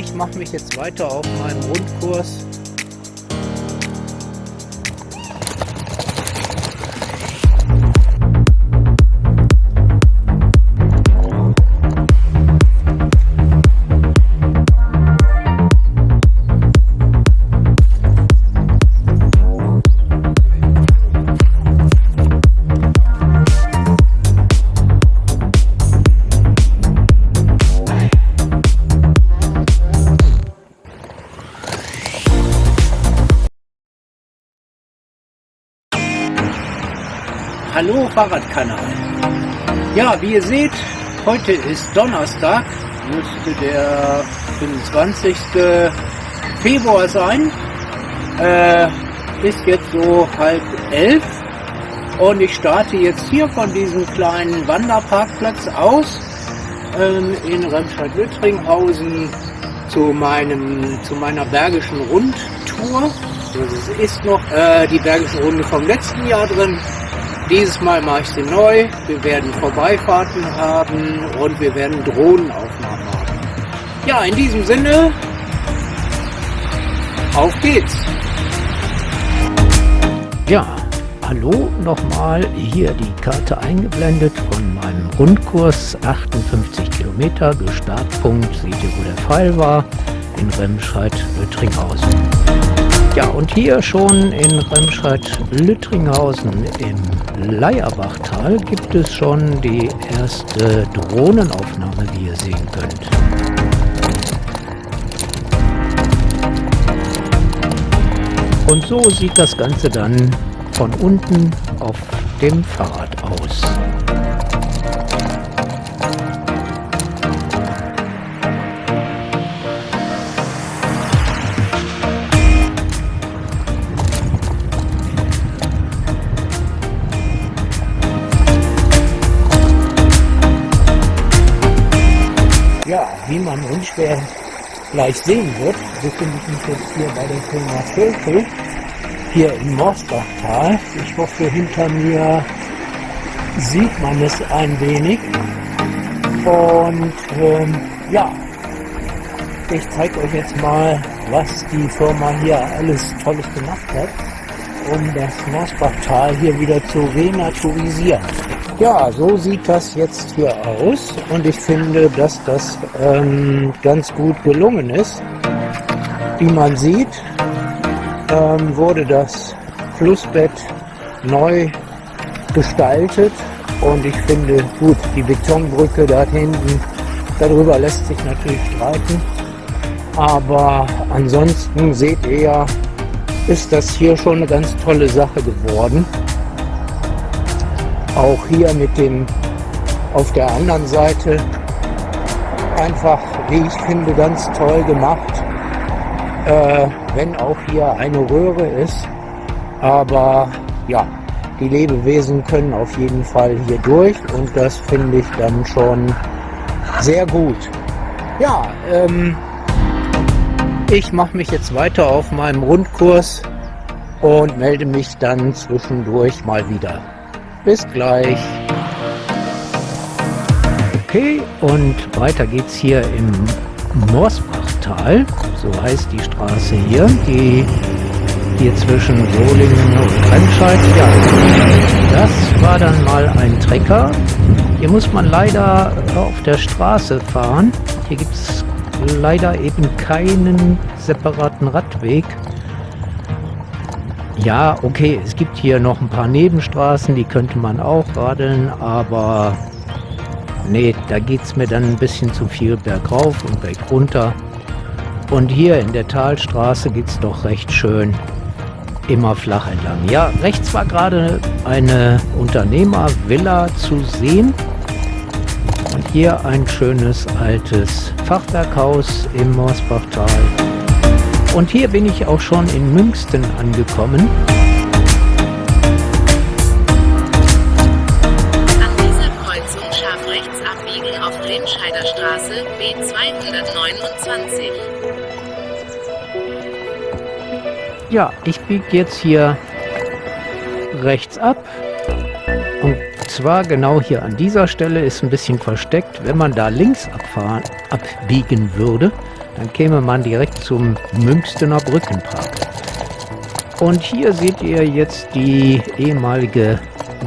ich mache mich jetzt weiter auf meinem Rundkurs. Hallo Fahrradkanal. Ja, wie ihr seht, heute ist Donnerstag, müsste der 25. Februar sein. Äh, ist jetzt so halb elf und ich starte jetzt hier von diesem kleinen Wanderparkplatz aus ähm, in Remscheid-Lüttringhausen zu meinem zu meiner bergischen Rundtour. Das ist noch äh, die bergische Runde vom letzten Jahr drin. Dieses Mal mache ich sie neu. Wir werden Vorbeifahrten haben und wir werden Drohnenaufnahmen haben. Ja, in diesem Sinne, auf geht's! Ja, hallo nochmal. Hier die Karte eingeblendet von meinem Rundkurs. 58 Kilometer. Startpunkt, seht ihr, wo der Pfeil war, in Remscheid-Lüttringhausen. Ja, und hier schon in Remscheid-Lüttringhausen im Leierbachtal gibt es schon die erste Drohnenaufnahme, wie ihr sehen könnt. Und so sieht das Ganze dann von unten auf dem Fahrrad aus. Unschwer gleich sehen wird, befinde ich mich jetzt hier bei der Firma Völkel, hier im Morsbachtal. Ich hoffe, hinter mir sieht man es ein wenig. Und ähm, ja, ich zeige euch jetzt mal, was die Firma hier alles Tolles gemacht hat, um das Morsbachtal hier wieder zu renaturisieren. Ja, so sieht das jetzt hier aus und ich finde, dass das ähm, ganz gut gelungen ist. Wie man sieht, ähm, wurde das Flussbett neu gestaltet und ich finde, gut, die Betonbrücke da hinten, darüber lässt sich natürlich streiten, aber ansonsten seht ihr ja, ist das hier schon eine ganz tolle Sache geworden. Auch hier mit dem auf der anderen Seite einfach, wie ich finde, ganz toll gemacht. Äh, wenn auch hier eine Röhre ist. Aber ja, die Lebewesen können auf jeden Fall hier durch und das finde ich dann schon sehr gut. Ja, ähm, ich mache mich jetzt weiter auf meinem Rundkurs und melde mich dann zwischendurch mal wieder. Bis gleich. Okay, und weiter geht's hier im Morsbachtal, so heißt die Straße hier, die hier zwischen Solingen und Remscheid. Ja, das war dann mal ein Trecker. Hier muss man leider auf der Straße fahren. Hier gibt es leider eben keinen separaten Radweg. Ja, okay, es gibt hier noch ein paar Nebenstraßen, die könnte man auch radeln, aber nee, da geht es mir dann ein bisschen zu viel bergauf und bergunter. Und hier in der Talstraße geht es doch recht schön immer flach entlang. Ja, rechts war gerade eine Unternehmervilla zu sehen. Und hier ein schönes altes Fachwerkhaus im Morsbachtal. Und hier bin ich auch schon in Münsten angekommen. An dieser Kreuzung scharf rechts abbiegen auf Remscheider Straße B229. Ja, ich biege jetzt hier rechts ab. Und zwar genau hier an dieser Stelle ist ein bisschen versteckt. Wenn man da links abfahren, abbiegen würde, Dann käme man direkt zum Münstener Brückenpark. Und hier seht ihr jetzt die ehemalige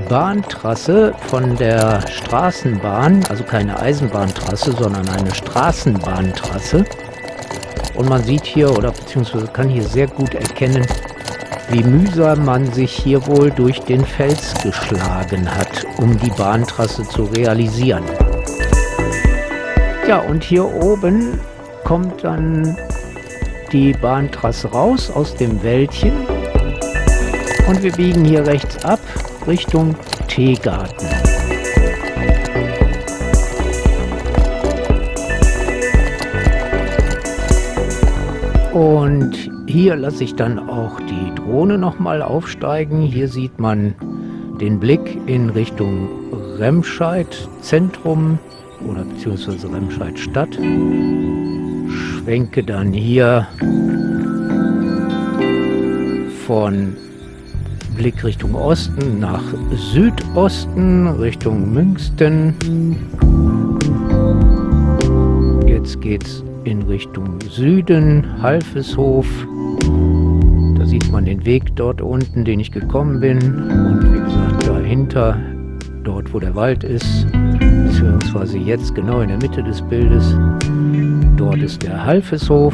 Bahntrasse von der Straßenbahn, also keine Eisenbahntrasse, sondern eine Straßenbahntrasse. Und man sieht hier oder beziehungsweise kann hier sehr gut erkennen, wie mühsam man sich hier wohl durch den Fels geschlagen hat, um die Bahntrasse zu realisieren. Ja, und hier oben kommt dann die Bahntrasse raus aus dem Wäldchen und wir biegen hier rechts ab Richtung Teegarten. Und hier lasse ich dann auch die Drohne nochmal aufsteigen. Hier sieht man den Blick in Richtung Remscheid Zentrum oder beziehungsweise Remscheid Stadt. Schwenke dann hier von Blick Richtung Osten nach Südosten, Richtung Münsten. Jetzt geht's in Richtung Süden, Halfeshof. Da sieht man den Weg dort unten, den ich gekommen bin. Und wie gesagt, dahinter, dort wo der Wald ist, beziehungsweise jetzt genau in der Mitte des Bildes, dort ist der Halfeshof.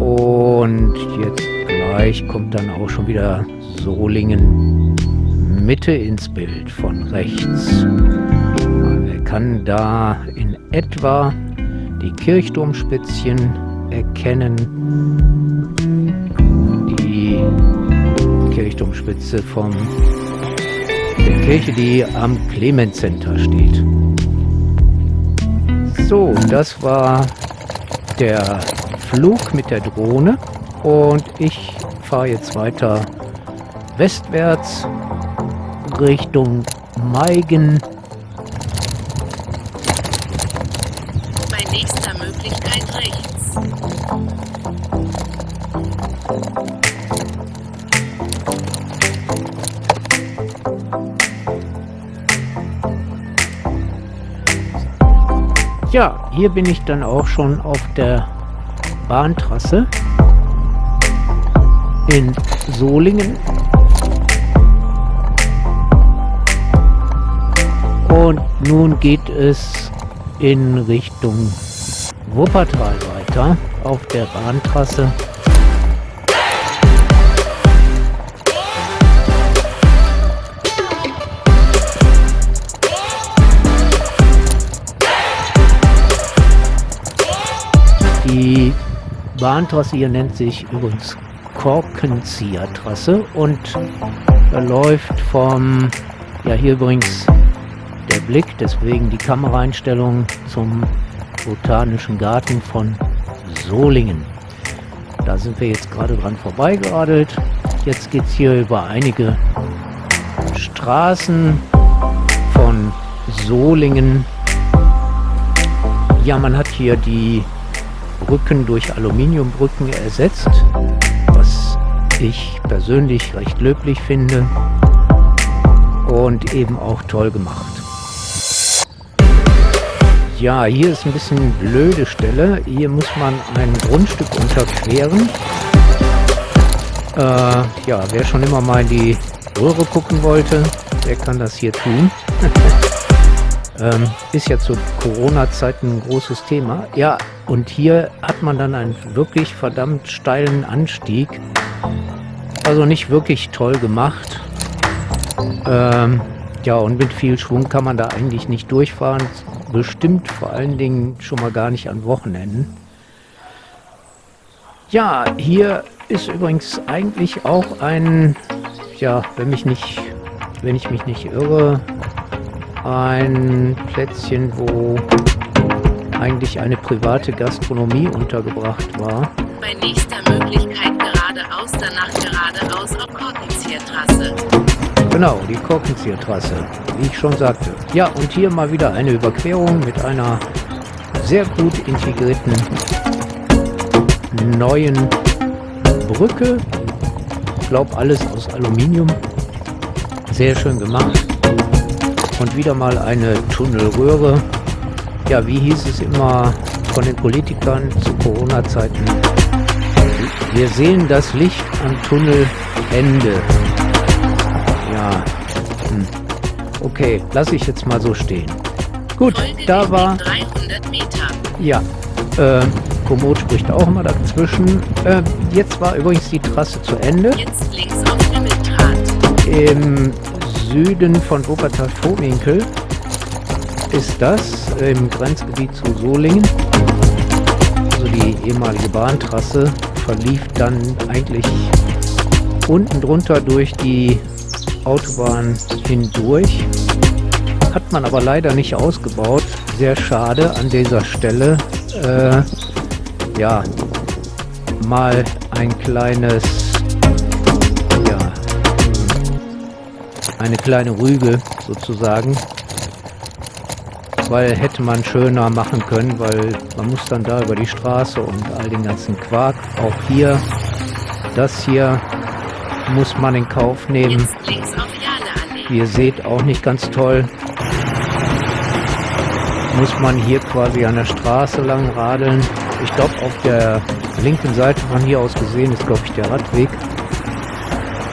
Und jetzt Bereich kommt dann auch schon wieder Solingen Mitte ins Bild von rechts. Man kann da in etwa die Kirchturmspitzchen erkennen. Die Kirchturmspitze von der Kirche, die am Clemens Center steht. So, das war der Flug mit der Drohne und ich fahre jetzt weiter westwärts Richtung Meigen. Ja, hier bin ich dann auch schon auf der Bahntrasse in Solingen. Und nun geht es in Richtung Wuppertal weiter auf der Bahntrasse. Bahntrasse hier nennt sich übrigens Korkenziehertrasse und verläuft vom, ja hier übrigens der Blick, deswegen die Kameraeinstellung zum Botanischen Garten von Solingen. Da sind wir jetzt gerade dran vorbeigeradelt. Jetzt geht es hier über einige Straßen von Solingen. Ja, man hat hier die Brücken durch Aluminiumbrücken ersetzt ich persönlich recht löblich finde und eben auch toll gemacht. Ja, hier ist ein bisschen blöde Stelle. Hier muss man ein Grundstück unterqueren. Äh, ja, wer schon immer mal in die Röhre gucken wollte, der kann das hier tun. ähm, ist ja zu Corona-Zeiten ein großes Thema. Ja, und hier hat man dann einen wirklich verdammt steilen Anstieg also nicht wirklich toll gemacht. Ähm, ja, und mit viel Schwung kann man da eigentlich nicht durchfahren. Bestimmt vor allen Dingen schon mal gar nicht an Wochenenden. Ja, hier ist übrigens eigentlich auch ein, ja, wenn mich nicht, wenn ich mich nicht irre, ein Plätzchen, wo eigentlich eine private Gastronomie untergebracht war. Bei nächster Möglichkeit geradeaus, danach geradeaus auf Korkenziehertrasse. Genau, die Korkenziehertrasse, wie ich schon sagte. Ja, und hier mal wieder eine Überquerung mit einer sehr gut integrierten neuen Brücke. Ich glaube, alles aus Aluminium. Sehr schön gemacht. Und wieder mal eine Tunnelröhre. Ja, wie hieß es immer? von den Politikern zu Corona-Zeiten. Wir sehen das Licht am Tunnelende. Ja, hm. okay, lasse ich jetzt mal so stehen. Gut, Folge da war, 300 Meter. ja, äh, Komoot spricht auch immer dazwischen. Äh, jetzt war übrigens die Trasse zu Ende. Jetzt links auf Himmeldraht. Im Süden von Wuppertal-Vohwinkel ist das im Grenzgebiet zu Solingen. Also die ehemalige Bahntrasse verlief dann eigentlich unten drunter durch die Autobahn hindurch. Hat man aber leider nicht ausgebaut. Sehr schade an dieser Stelle. Äh, ja, mal ein kleines, eine kleine Rüge sozusagen, weil hätte man schöner machen können, weil man muss dann da über die Straße und all den ganzen Quark. Auch hier, das hier muss man in Kauf nehmen. Wie ihr seht, auch nicht ganz toll. Muss man hier quasi an der Straße lang radeln. Ich glaube, auf der linken Seite von hier aus gesehen ist, glaube ich, der Radweg.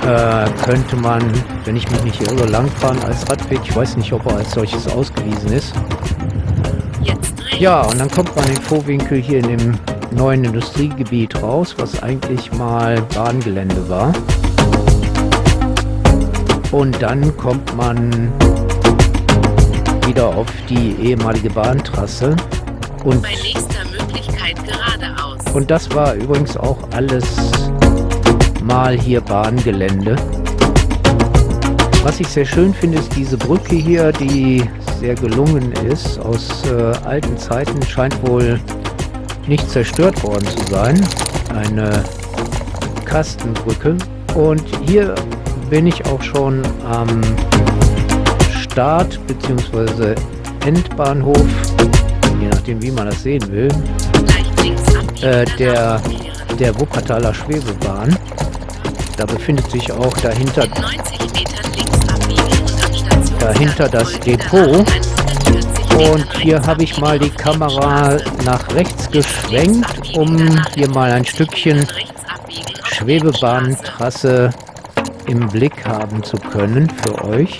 Äh, könnte man, wenn ich mich nicht irre, langfahren als Radweg. Ich weiß nicht, ob er als solches ausgewiesen ist. Ja, und dann kommt man in Vorwinkel hier in dem neuen Industriegebiet raus, was eigentlich mal Bahngelände war. Und dann kommt man wieder auf die ehemalige Bahntrasse. Und, und das war übrigens auch alles mal hier Bahngelände. Was ich sehr schön finde, ist diese Brücke hier, die sehr gelungen ist. Aus äh, alten Zeiten scheint wohl nicht zerstört worden zu sein. Eine Kastenbrücke. Und hier bin ich auch schon am Start bzw. Endbahnhof, je nachdem wie man das sehen will. Äh, der- der Wuppertaler Schwebebahn. Da befindet sich auch dahinter In 90 Metern links abbiegen und am Stationsrand Dahinter das Depot. Rad 140 Und hier habe ich mal die Kamera nach rechts geschwenkt, um hier mal ein Stückchen. Schwebebahntrasse im Blick haben zu können für euch.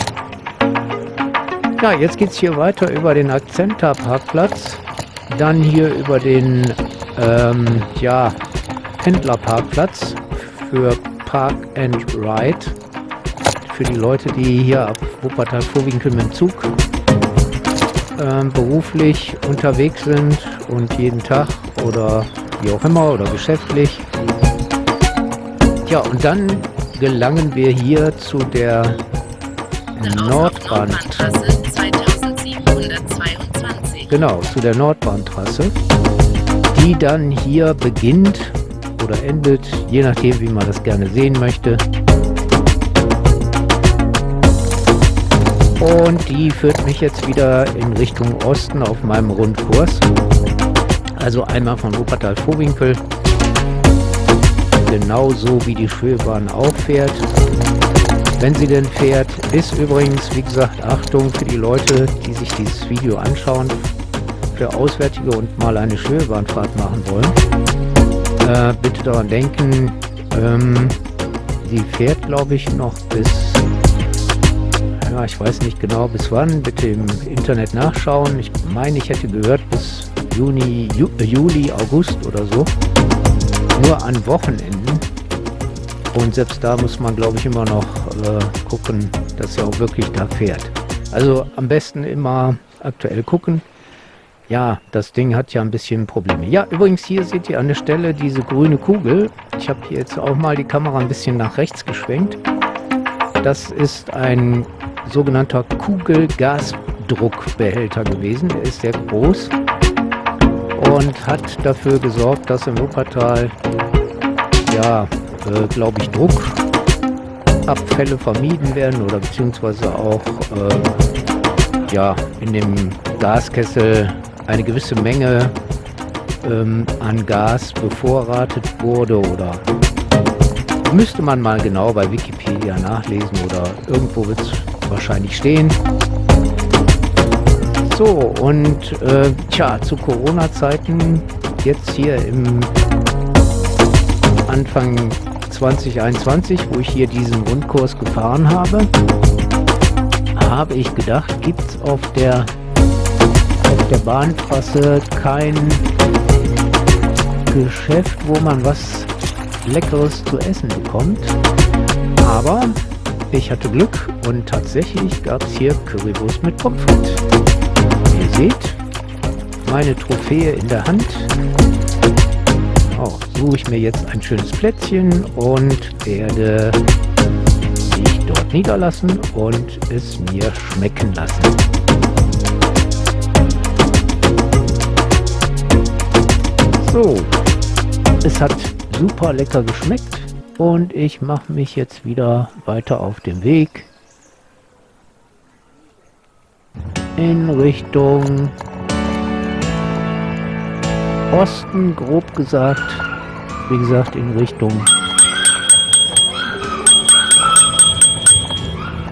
Ja, jetzt geht es hier weiter über den Akzenta-Parkplatz, dann hier über den ähm, ja, Pendlerparkplatz für Park and Ride. Für die Leute, die hier ab Wuppertal-Vorwinkel mit dem Zug ähm, beruflich unterwegs sind und jeden Tag oder wie auch immer oder geschäftlich. Ja, und dann gelangen wir hier zu der Nordbahn. Nordbahntrasse 2722. Genau, zu der Nordbahntrasse, die dann hier beginnt oder endet, je nachdem, wie man das gerne sehen möchte. Und die führt mich jetzt wieder in Richtung Osten auf meinem Rundkurs. Also einmal von Wuppertal-Vohwinkel, genauso wie die Schwebebahn auch fährt. Wenn sie denn fährt, ist übrigens, wie gesagt, Achtung für die Leute, die sich dieses Video anschauen, für Auswärtige und mal eine Schwebebahnfahrt machen wollen. Äh, bitte daran denken, ähm, sie fährt, glaube ich, noch bis, ja, ich weiß nicht genau bis wann, bitte im Internet nachschauen. Ich meine, ich hätte gehört bis Juni, Ju, äh, Juli, August oder so. Nur an Wochenenden. Und selbst da muss man, glaube ich, immer noch äh, gucken, dass er auch wirklich da fährt. Also am besten immer aktuell gucken. Ja, das Ding hat ja ein bisschen Probleme. Ja, übrigens hier seht ihr an der Stelle diese grüne Kugel. Ich habe jetzt auch mal die Kamera ein bisschen nach rechts geschwenkt. Das ist ein sogenannter Kugelgasdruckbehälter gewesen. Der ist sehr groß und hat dafür gesorgt, dass im Wuppertal ja, äh, glaube ich, Druckabfälle vermieden werden oder beziehungsweise auch äh, ja, in dem Gaskessel eine gewisse Menge ähm, an Gas bevorratet wurde oder müsste man mal genau bei Wikipedia nachlesen oder irgendwo wird es wahrscheinlich stehen. So, und äh, tja, zu Corona-Zeiten, jetzt hier im Anfang 2021, wo ich hier diesen Grundkurs gefahren habe, habe ich gedacht, gibt es auf der, der Bahntrasse kein Geschäft, wo man was Leckeres zu essen bekommt. Aber ich hatte Glück und tatsächlich gab es hier Currywurst mit Pommes. Ihr seht, meine Trophäe in der Hand. Auch suche ich mir jetzt ein schönes Plätzchen und werde mich dort niederlassen und es mir schmecken lassen. So, es hat super lecker geschmeckt und ich mache mich jetzt wieder weiter auf den Weg in Richtung Osten, grob gesagt. Wie gesagt, in Richtung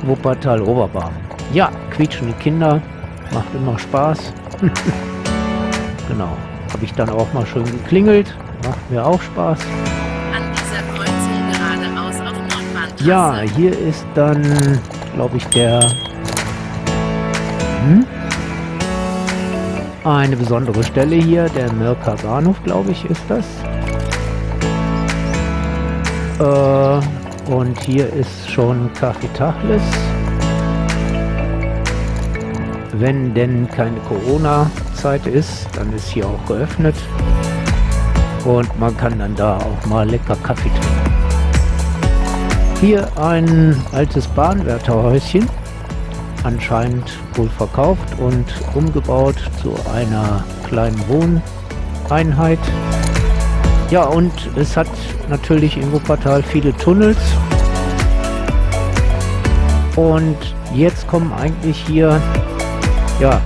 Wuppertal-Oberbahn. Ja, quietschende Kinder, macht immer Spaß. genau, habe ich dann auch mal schön geklingelt, macht mir auch Spaß. An dieser Kreuzung geradeaus auf Nordbahntrasse. Ja, hier ist dann, glaube ich, der... Hm? Eine besondere Stelle hier, der Mirka Bahnhof, glaube ich, ist das. Äh, und hier ist schon Café Tachles. Wenn denn keine Corona-Zeit ist, dann ist hier auch geöffnet. Und man kann dann da auch mal lecker Kaffee trinken. Hier ein altes Bahnwärterhäuschen anscheinend wohl verkauft und umgebaut zu einer kleinen Wohneinheit. Ja, und es hat natürlich in Wuppertal viele Tunnels. Und jetzt kommen eigentlich hier, ja,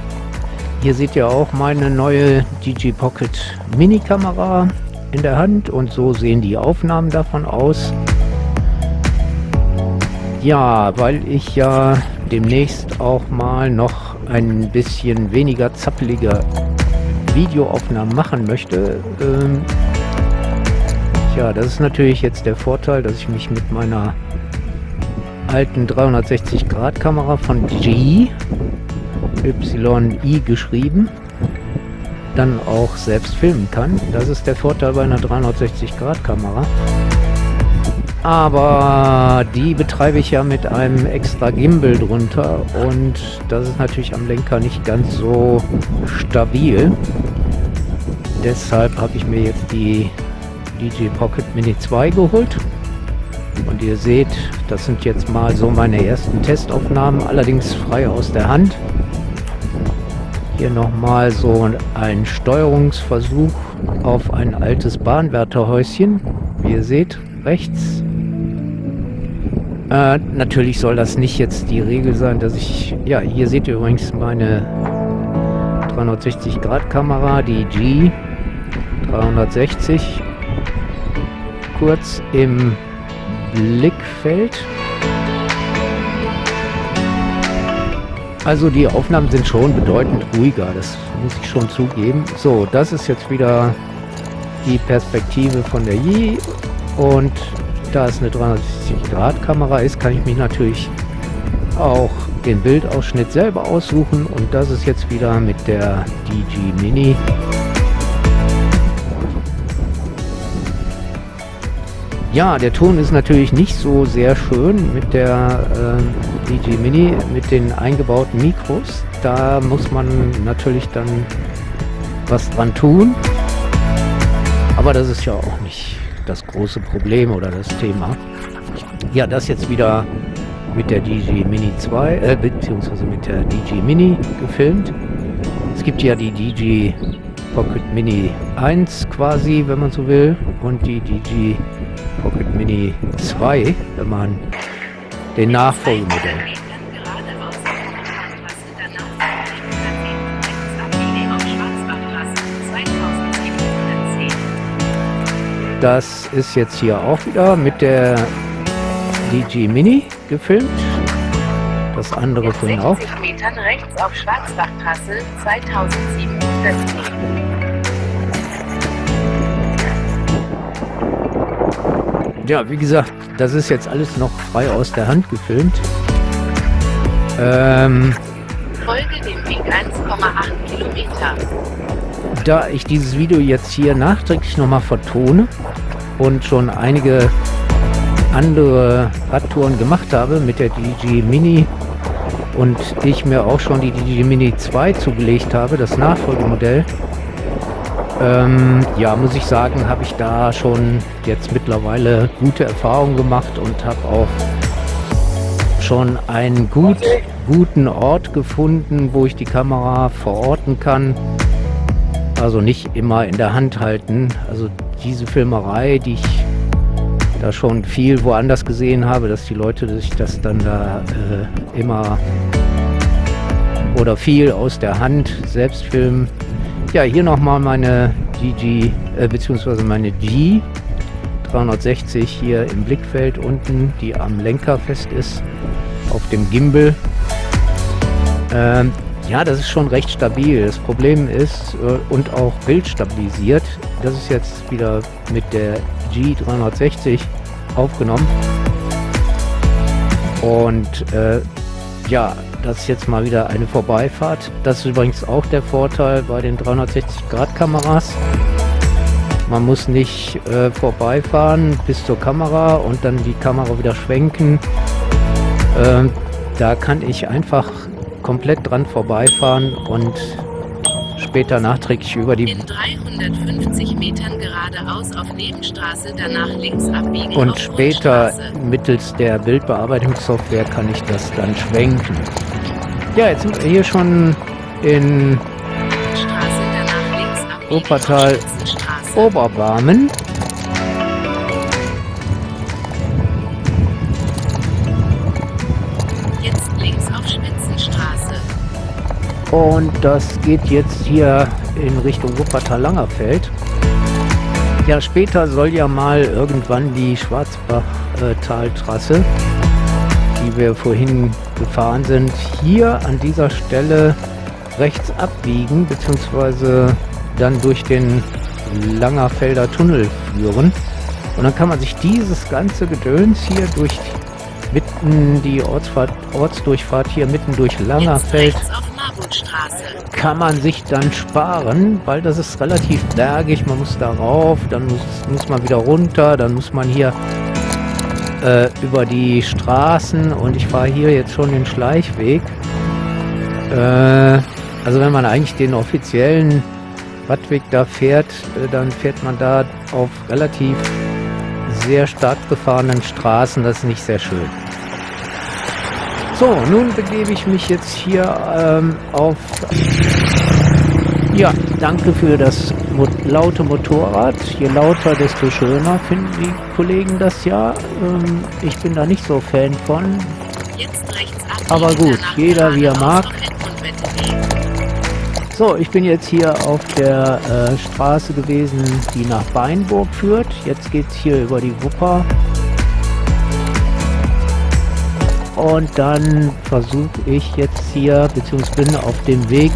hier seht ihr auch meine neue DG Pocket Mini Kamera in der Hand und so sehen die Aufnahmen davon aus. Ja, weil ich ja demnächst auch mal noch ein bisschen weniger zappelige Videoaufnahmen machen möchte. Ähm, ja, das ist natürlich jetzt der Vorteil, dass ich mich mit meiner alten 360 Grad Kamera von G YI geschrieben dann auch selbst filmen kann. Das ist der Vorteil bei einer 360 Grad Kamera aber die betreibe ich ja mit einem extra Gimbal drunter und das ist natürlich am Lenker nicht ganz so stabil. Deshalb habe ich mir jetzt die DJ Pocket Mini 2 geholt und ihr seht, das sind jetzt mal so meine ersten Testaufnahmen, allerdings frei aus der Hand. Hier nochmal so ein Steuerungsversuch auf ein altes Bahnwärterhäuschen. Wie ihr seht, rechts äh, natürlich soll das nicht jetzt die Regel sein, dass ich... Ja, hier seht ihr übrigens meine 360 Grad Kamera, die G 360. Kurz im Blickfeld. Also die Aufnahmen sind schon bedeutend ruhiger, das muss ich schon zugeben. So, das ist jetzt wieder die Perspektive von der Yi und da es eine 360-Grad-Kamera ist, kann ich mich natürlich auch den Bildausschnitt selber aussuchen und das ist jetzt wieder mit der DG Mini. Ja, der Ton ist natürlich nicht so sehr schön mit der äh, DG Mini, mit den eingebauten Mikros. Da muss man natürlich dann was dran tun. Aber das ist ja auch nicht das große Problem oder das Thema. Ja, das jetzt wieder mit der DG Mini 2, äh, beziehungsweise mit der DG Mini gefilmt. Es gibt ja die DG Pocket Mini 1 quasi, wenn man so will, und die Pocket Mini 2, wenn man den Nachfolgemodell. Geradeaus auf Nordbahntrasse, danach Abbiege auf Schwarzbachtrasse 2710. Das ist jetzt hier auch wieder mit der DG Mini gefilmt. Das andere In vorhin auch. 60 Metern rechts auf Schwarzbachtrasse 2700 Meter. Ja, wie gesagt, das ist jetzt alles noch frei aus der Hand gefilmt. Ähm, Folge dem Weg 1,8 Kilometer. da ich dieses Video jetzt hier nachträglich nochmal vertone und schon einige andere Radtouren gemacht habe mit der DG Mini und ich mir auch schon die DG Mini 2 zugelegt habe, das Nachfolgemodell, ähm, ja, muss ich sagen, habe ich da schon jetzt mittlerweile gute Erfahrungen gemacht und habe auch schon einen gut, guten Ort gefunden, wo ich die Kamera verorten kann. Also nicht immer in der Hand halten. Also diese Filmerei, die ich da schon viel woanders gesehen habe, dass die Leute sich das dann da äh, immer oder viel aus der Hand selbst filmen. Ja, hier nochmal meine DG, äh, beziehungsweise meine G 360 hier im Blickfeld unten, die am Lenker fest ist, auf dem Gimbal. Ähm, ja, das ist schon recht stabil. Das Problem ist, äh, und auch bildstabilisiert, das ist jetzt wieder mit der G360 aufgenommen. Und äh, ja, das ist jetzt mal wieder eine Vorbeifahrt. Das ist übrigens auch der Vorteil bei den 360-Grad-Kameras. Man muss nicht äh, vorbeifahren bis zur Kamera und dann die Kamera wieder schwenken. Ähm, da kann ich einfach komplett dran vorbeifahren und später nachträglich über die In 350 Metern geradeaus auf Nebenstraße, danach links abbiegen und später mittels der Bildbearbeitungssoftware kann ich das dann schwenken. Ja, jetzt sind wir hier schon in Straße, Wuppertal. Oberbarmen. Und das geht jetzt hier in Richtung Wuppertal-Langerfeld. Ja, später soll ja mal irgendwann die Schwarzbach-Taltrasse, die wir vorhin gefahren sind, hier an dieser Stelle rechts abbiegen, beziehungsweise dann durch den Langerfelder Tunnel führen. Und dann kann man sich dieses ganze Gedöns hier durch mitten die Ortsfahrt, Ortsdurchfahrt hier mitten durch Langerfeld Marburgstraße. kann man sich dann sparen, weil das ist relativ bergig. Man muss da rauf, dann muss, muss man wieder runter, dann muss man hier äh, über die Straßen und ich fahre hier jetzt schon den Schleichweg. Äh, also wenn man eigentlich den offiziellen Radweg da fährt, äh, dann fährt man da auf relativ sehr stark befahrenen Straßen. Das ist nicht sehr schön. So, nun begebe ich mich jetzt hier ähm, auf. Ja, danke für das mo laute Motorrad. Je lauter, desto schöner finden die Kollegen das ja. Ähm, ich bin da nicht so Fan von. Aber gut, jeder wie er mag. So, ich bin jetzt hier auf der äh, Straße gewesen, die nach Beinburg führt. Jetzt geht's hier über die Wupper. Und dann versuche ich jetzt hier, beziehungsweise bin auf dem Weg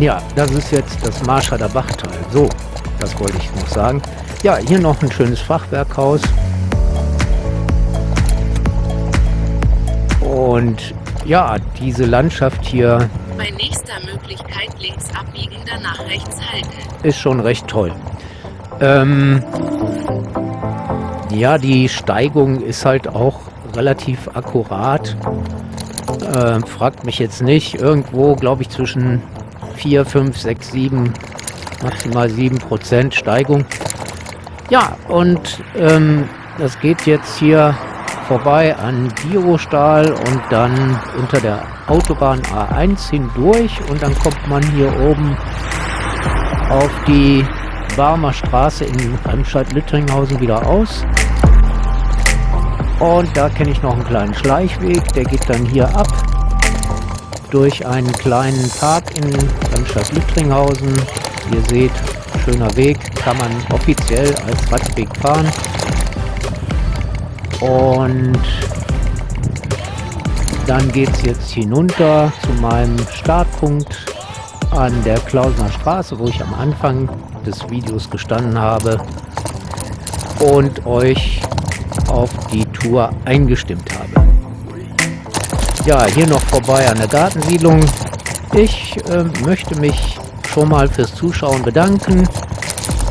Ja, das ist jetzt das Marschalder Bachtal. So, das wollte ich noch sagen. Ja, hier noch ein schönes Fachwerkhaus. Und ja, diese Landschaft hier Bei nächster Möglichkeit links abbiegen, danach rechts halten. ist schon recht toll. Ähm, ja, die Steigung ist halt auch relativ akkurat. Ähm, fragt mich jetzt nicht. Irgendwo, glaube ich, zwischen 4, 5, 6, 7, maximal 7 Prozent Steigung. Ja, und ähm, das geht jetzt hier vorbei an Girostahl und dann unter der Autobahn A1 hindurch und dann kommt man hier oben auf die Barmer Straße in Remscheid-Lüttringhausen wieder aus. Und da kenne ich noch einen kleinen Schleichweg, der geht dann hier ab durch einen kleinen Park in Remstadt-Lüttringhausen. Ihr seht, schöner Weg, kann man offiziell als Radweg fahren. Und dann geht es jetzt hinunter zu meinem Startpunkt an der Klausener Straße, wo ich am Anfang des Videos gestanden habe und euch auf die Tour eingestimmt habe. Ja, hier noch vorbei an der Gartensiedlung. Ich äh, möchte mich schon mal fürs Zuschauen bedanken.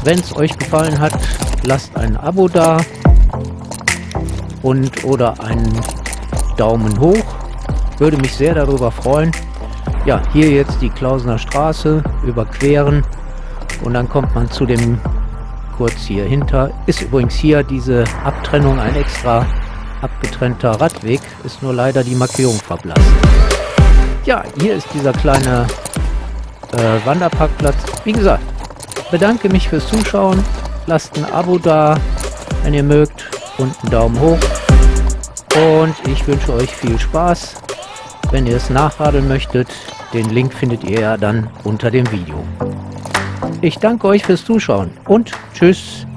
Wenn es euch gefallen hat, lasst ein Abo da und oder einen Daumen hoch. Würde mich sehr darüber freuen. Ja, hier jetzt die Klausener Straße überqueren und dann kommt man zu dem kurz hier hinter. Ist übrigens hier diese Abtrennung ein extra abgetrennter Radweg, ist nur leider die Markierung verblasst. Ja, hier ist dieser kleine äh, Wanderparkplatz. Wie gesagt, bedanke mich fürs Zuschauen. Lasst ein Abo da, wenn ihr mögt und einen Daumen hoch. Und ich wünsche euch viel Spaß. Wenn ihr es nachradeln möchtet, den Link findet ihr ja dann unter dem Video. Ich danke euch fürs Zuschauen und tschüss.